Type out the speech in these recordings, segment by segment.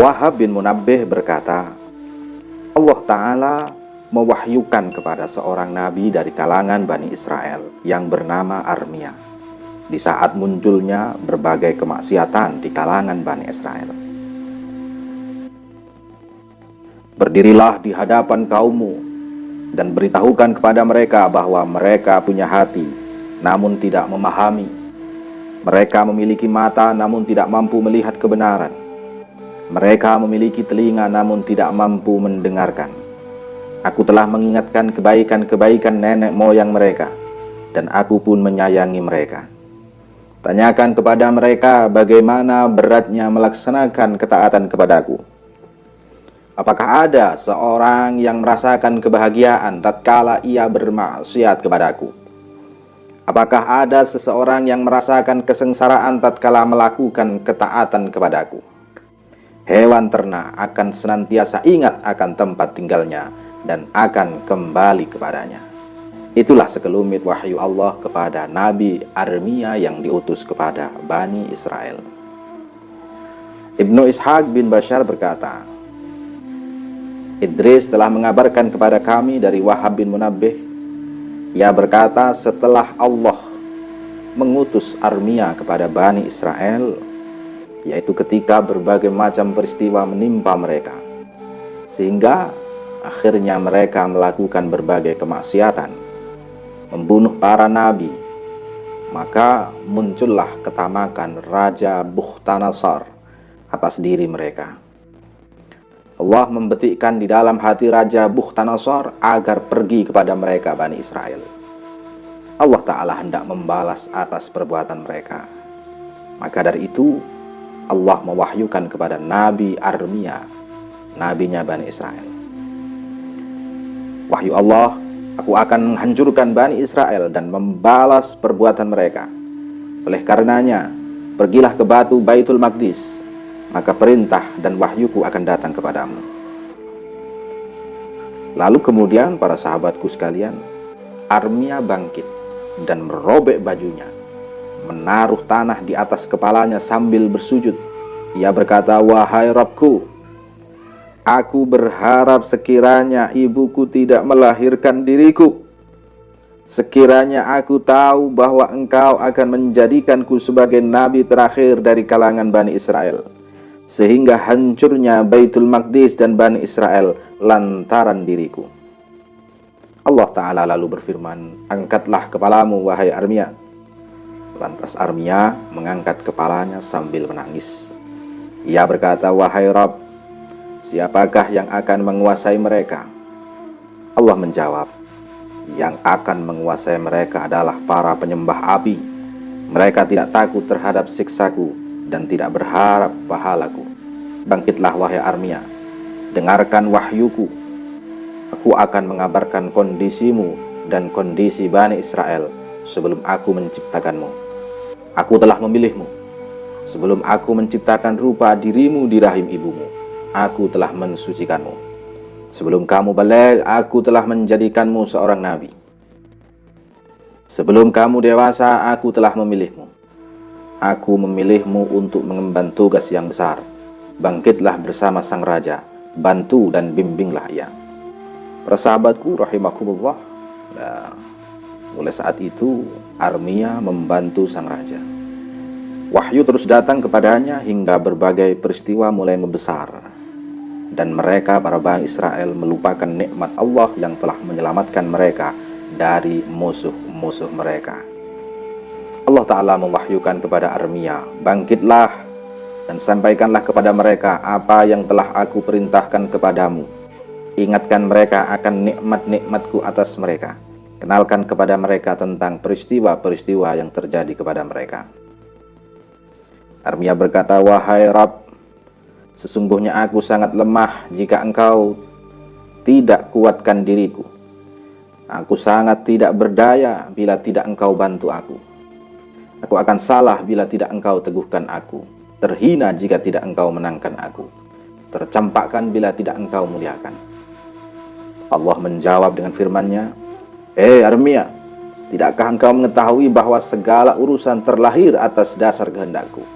Wahab bin Munabbih berkata, Allah Ta'ala mewahyukan kepada seorang nabi dari kalangan Bani Israel yang bernama Armia di saat munculnya berbagai kemaksiatan di kalangan Bani Israel. Berdirilah di hadapan kaummu dan beritahukan kepada mereka bahwa mereka punya hati namun tidak memahami. Mereka memiliki mata namun tidak mampu melihat kebenaran. Mereka memiliki telinga namun tidak mampu mendengarkan. Aku telah mengingatkan kebaikan-kebaikan nenek moyang mereka, dan aku pun menyayangi mereka. Tanyakan kepada mereka bagaimana beratnya melaksanakan ketaatan kepadaku. Apakah ada seorang yang merasakan kebahagiaan tatkala ia bermaksiat kepadaku? Apakah ada seseorang yang merasakan kesengsaraan tatkala melakukan ketaatan kepadaku? Hewan ternak akan senantiasa ingat akan tempat tinggalnya dan akan kembali kepadanya. Itulah sekelumit wahyu Allah kepada Nabi Armia yang diutus kepada Bani Israel. Ibnu Ishaq bin Bashar berkata, Idris telah mengabarkan kepada kami dari Wahab bin Munabbih. Ia berkata setelah Allah mengutus Armia kepada Bani Israel, yaitu ketika berbagai macam peristiwa menimpa mereka sehingga akhirnya mereka melakukan berbagai kemaksiatan membunuh para nabi. Maka muncullah ketamakan Raja Bukhtanasar atas diri mereka. Allah membetikkan di dalam hati Raja Bukhtanasar agar pergi kepada mereka Bani Israel. Allah Ta'ala hendak membalas atas perbuatan mereka. Maka dari itu Allah mewahyukan kepada Nabi Armia, nabinya Bani Israel. Wahyu Allah, aku akan menghancurkan Bani Israel dan membalas perbuatan mereka. Oleh karenanya, pergilah ke batu Baitul Maqdis, maka perintah dan wahyuku akan datang kepadamu. Lalu kemudian para sahabatku sekalian, Armia bangkit dan merobek bajunya menaruh tanah di atas kepalanya sambil bersujud. Ia berkata, Wahai Rabku, aku berharap sekiranya ibuku tidak melahirkan diriku. Sekiranya aku tahu bahwa engkau akan menjadikanku sebagai nabi terakhir dari kalangan Bani Israel. Sehingga hancurnya Baitul Maqdis dan Bani Israel lantaran diriku. Allah Ta'ala lalu berfirman, Angkatlah kepalamu wahai Armia Lantas Armia mengangkat kepalanya sambil menangis. Ia berkata, Wahai Rob, siapakah yang akan menguasai mereka? Allah menjawab, yang akan menguasai mereka adalah para penyembah api. Mereka tidak takut terhadap siksaku dan tidak berharap pahalaku. Bangkitlah wahai Armia, dengarkan wahyuku. Aku akan mengabarkan kondisimu dan kondisi Bani Israel sebelum aku menciptakanmu. Aku telah memilihmu. Sebelum aku menciptakan rupa dirimu di rahim ibumu, aku telah mensucikanmu. Sebelum kamu balik, aku telah menjadikanmu seorang nabi. Sebelum kamu dewasa, aku telah memilihmu. Aku memilihmu untuk mengemban tugas yang besar. Bangkitlah bersama sang raja, bantu dan bimbinglah ia. Persahabatku rahimakumullah. Nah, mulai saat itu Armia membantu sang raja. Wahyu terus datang kepadanya hingga berbagai peristiwa mulai membesar. Dan mereka para Bani Israel melupakan nikmat Allah yang telah menyelamatkan mereka dari musuh-musuh mereka. Allah Ta'ala mewahyukan kepada Armia, Bangkitlah dan sampaikanlah kepada mereka apa yang telah aku perintahkan kepadamu. Ingatkan mereka akan nikmat-nikmatku atas mereka Kenalkan kepada mereka tentang peristiwa-peristiwa yang terjadi kepada mereka. Armia berkata, Wahai Rab, sesungguhnya aku sangat lemah jika engkau tidak kuatkan diriku. Aku sangat tidak berdaya bila tidak engkau bantu aku. Aku akan salah bila tidak engkau teguhkan aku. Terhina jika tidak engkau menangkan aku. Tercampakkan bila tidak engkau muliakan. Allah menjawab dengan firman-Nya, Hei Armia, tidakkah engkau mengetahui bahwa segala urusan terlahir atas dasar kehendakku?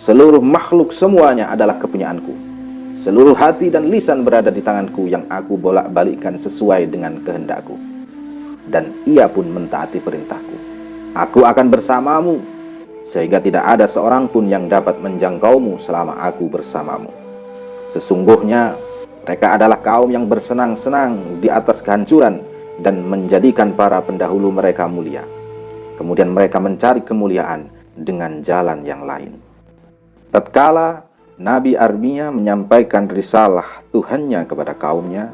Seluruh makhluk semuanya adalah kepunyaanku. Seluruh hati dan lisan berada di tanganku yang aku bolak-balikkan sesuai dengan kehendakku. Dan ia pun mentaati perintahku. Aku akan bersamamu, sehingga tidak ada seorang pun yang dapat menjangkaumu selama aku bersamamu. Sesungguhnya mereka adalah kaum yang bersenang-senang di atas kehancuran dan menjadikan para pendahulu mereka mulia. Kemudian mereka mencari kemuliaan dengan jalan yang lain. Tatkala Nabi Armia menyampaikan risalah Tuhannya kepada kaumnya,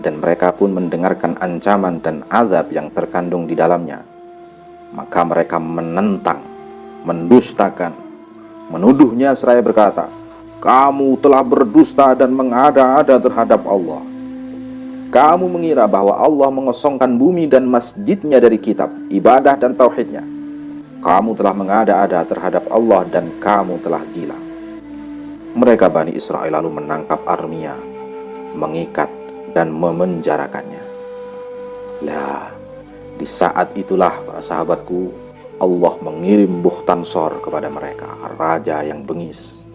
dan mereka pun mendengarkan ancaman dan azab yang terkandung di dalamnya. Maka mereka menentang, mendustakan, menuduhnya seraya berkata, Kamu telah berdusta dan mengada-ada terhadap Allah. Kamu mengira bahwa Allah mengosongkan bumi dan masjidnya dari kitab, ibadah dan tauhidnya. Kamu telah mengada-ada terhadap Allah dan kamu telah gila. Mereka Bani Israel lalu menangkap Armia, mengikat dan memenjarakannya. Lah, di saat itulah para sahabatku, Allah mengirim Bukhtansor kepada mereka, raja yang bengis,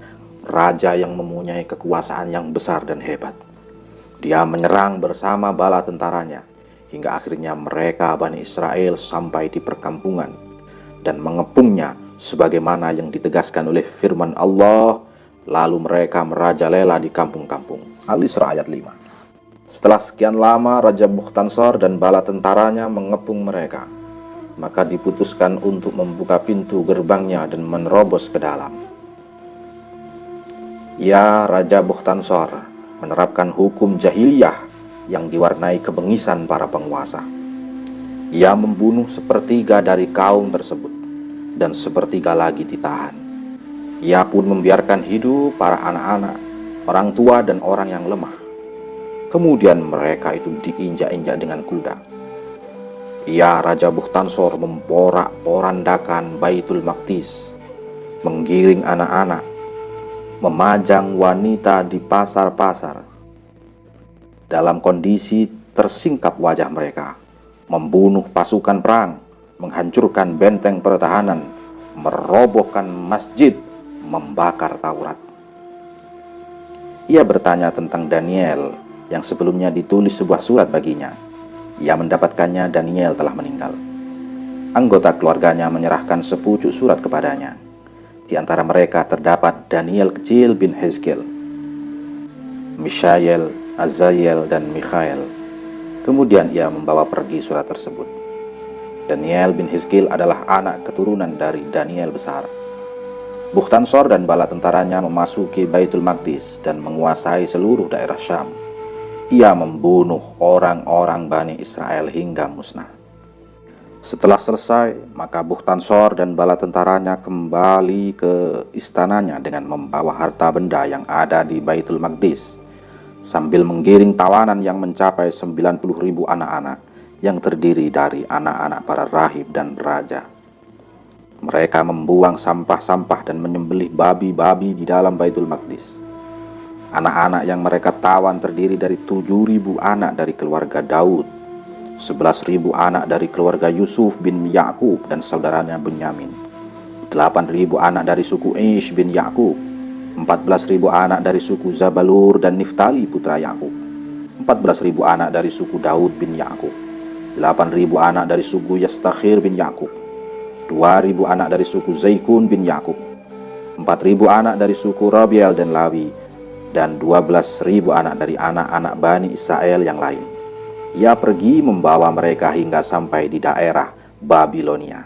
raja yang mempunyai kekuasaan yang besar dan hebat. Dia menyerang bersama bala tentaranya, hingga akhirnya mereka Bani Israel sampai di perkampungan dan mengepungnya sebagaimana yang ditegaskan oleh firman Allah Lalu mereka merajalela di kampung-kampung. Al-Isra ayat 5. Setelah sekian lama Raja Bukhtansor dan bala tentaranya mengepung mereka. Maka diputuskan untuk membuka pintu gerbangnya dan menerobos ke dalam. Ya Raja Bukhtansor menerapkan hukum jahiliyah yang diwarnai kebengisan para penguasa. Ia membunuh sepertiga dari kaum tersebut dan sepertiga lagi ditahan. Ia pun membiarkan hidup para anak-anak, orang tua dan orang yang lemah. Kemudian mereka itu diinjak-injak dengan kuda. Ia Raja Bukhtansor memporak-porandakan Baitul Maqdis, menggiring anak-anak, memajang wanita di pasar-pasar. Dalam kondisi tersingkap wajah mereka, membunuh pasukan perang, menghancurkan benteng pertahanan, merobohkan masjid, membakar Taurat. Ia bertanya tentang Daniel yang sebelumnya ditulis sebuah surat baginya. Ia mendapatkannya Daniel telah meninggal. Anggota keluarganya menyerahkan sepucuk surat kepadanya. Di antara mereka terdapat Daniel kecil bin Hezkel, Mishael, Azael, dan Mikhael. Kemudian ia membawa pergi surat tersebut. Daniel bin Hizkil adalah anak keturunan dari Daniel besar. Bukhtansor dan bala tentaranya memasuki Baitul Maqdis dan menguasai seluruh daerah Syam. Ia membunuh orang-orang Bani Israel hingga musnah. Setelah selesai, maka Bukhtansor dan bala tentaranya kembali ke istananya dengan membawa harta benda yang ada di Baitul Maqdis sambil menggiring tawanan yang mencapai 90 ribu anak-anak yang terdiri dari anak-anak para rahib dan raja. Mereka membuang sampah-sampah dan menyembelih babi-babi di dalam Baitul Maqdis. Anak-anak yang mereka tawan terdiri dari 7.000 anak dari keluarga Daud, 11.000 anak dari keluarga Yusuf bin Yakub dan saudaranya Benyamin, 8.000 anak dari suku Ish bin Yakub, 14.000 anak dari suku Zabalur dan Niftali putra Yakub, 14.000 anak dari suku Daud bin Yakub, 8.000 anak dari suku Yastakhir bin Yakub, 2.000 anak dari suku Zaikun bin Yakub, 4.000 anak dari suku Rabiel dan Lawi, dan 12.000 anak dari anak-anak Bani Israel yang lain. Ia pergi membawa mereka hingga sampai di daerah Babilonia.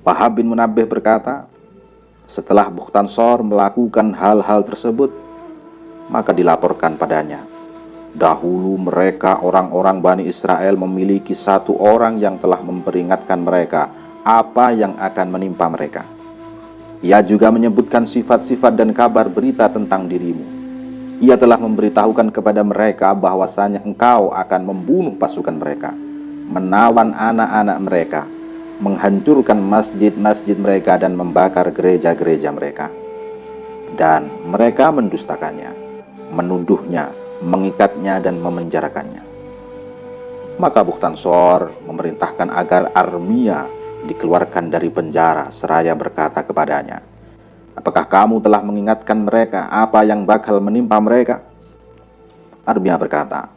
Wahab bin Munabbih berkata, setelah Bukhtansor melakukan hal-hal tersebut, maka dilaporkan padanya. Dahulu mereka orang-orang Bani Israel memiliki satu orang yang telah memperingatkan mereka apa yang akan menimpa mereka. Ia juga menyebutkan sifat-sifat dan kabar berita tentang dirimu. Ia telah memberitahukan kepada mereka bahwasanya engkau akan membunuh pasukan mereka, menawan anak-anak mereka, menghancurkan masjid-masjid mereka dan membakar gereja-gereja mereka. Dan mereka mendustakannya, menuduhnya, mengikatnya dan memenjarakannya. Maka Bukhtansor memerintahkan agar Armia dikeluarkan dari penjara seraya berkata kepadanya, Apakah kamu telah mengingatkan mereka apa yang bakal menimpa mereka? Armia berkata,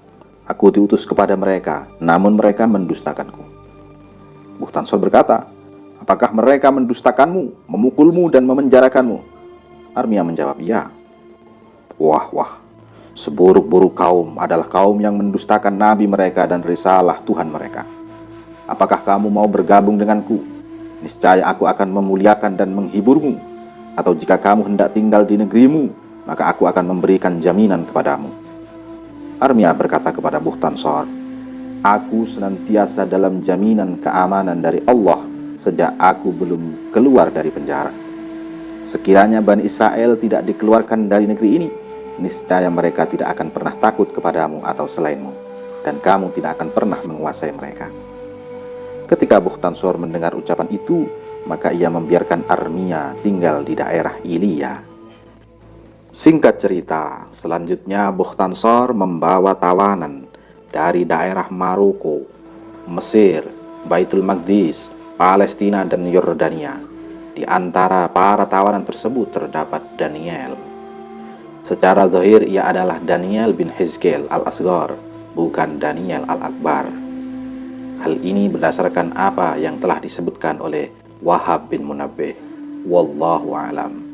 Aku diutus kepada mereka, namun mereka mendustakanku. Buhtansor berkata, Apakah mereka mendustakanmu, memukulmu, dan memenjarakanmu? Armia menjawab, Ya. Wah, wah, seburuk-buruk kaum adalah kaum yang mendustakan nabi mereka dan risalah Tuhan mereka. Apakah kamu mau bergabung denganku? Niscaya aku akan memuliakan dan menghiburmu atau jika kamu hendak tinggal di negerimu, maka aku akan memberikan jaminan kepadamu. Armia berkata kepada Buhtansor, Aku senantiasa dalam jaminan keamanan dari Allah sejak aku belum keluar dari penjara. Sekiranya Bani Israel tidak dikeluarkan dari negeri ini, niscaya mereka tidak akan pernah takut kepadamu atau selainmu, dan kamu tidak akan pernah menguasai mereka. Ketika Buhtansor mendengar ucapan itu, maka ia membiarkan Armia tinggal di daerah Ilia. Singkat cerita, selanjutnya Bukhtansor membawa tawanan dari daerah Maroko, Mesir, Baitul Maqdis, Palestina, dan Yordania. Di antara para tawanan tersebut terdapat Daniel. Secara zahir ia adalah Daniel bin Hizkel al-Asgar, bukan Daniel al-Akbar. Hal ini berdasarkan apa yang telah disebutkan oleh Wahab bin Munabbih. Wallahu alam.